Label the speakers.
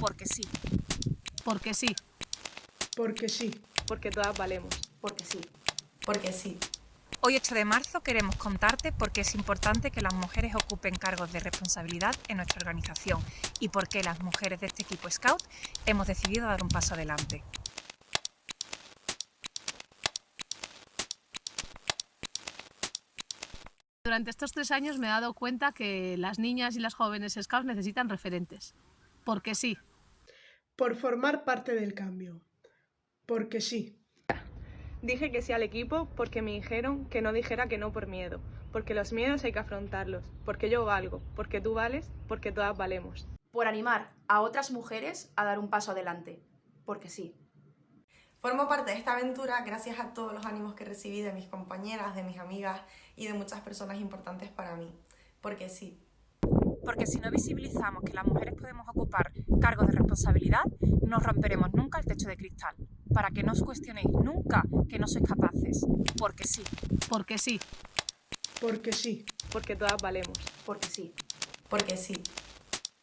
Speaker 1: Porque sí.
Speaker 2: Porque sí.
Speaker 3: Porque sí.
Speaker 4: Porque todas valemos.
Speaker 5: Porque sí.
Speaker 6: Porque sí.
Speaker 1: Hoy 8 de marzo queremos contarte por qué es importante que las mujeres ocupen cargos de responsabilidad en nuestra organización y por qué las mujeres de este equipo Scout hemos decidido dar un paso adelante.
Speaker 2: Durante estos tres años me he dado cuenta que las niñas y las jóvenes Scouts necesitan referentes. Porque sí.
Speaker 3: Por formar parte del cambio. Porque sí.
Speaker 4: Dije que sí al equipo porque me dijeron que no dijera que no por miedo, porque los miedos hay que afrontarlos, porque yo valgo, porque tú vales, porque todas valemos.
Speaker 5: Por animar a otras mujeres a dar un paso adelante. Porque sí.
Speaker 6: Formo parte de esta aventura gracias a todos los ánimos que recibí de mis compañeras, de mis amigas y de muchas personas importantes para mí. Porque sí.
Speaker 1: Porque si no visibilizamos que las mujeres podemos ocupar cargos de responsabilidad, no romperemos nunca el techo de cristal. Para que no os cuestionéis nunca que no sois capaces. Porque sí.
Speaker 2: Porque sí.
Speaker 3: Porque sí.
Speaker 4: Porque todas valemos.
Speaker 5: Porque sí.
Speaker 6: Porque sí.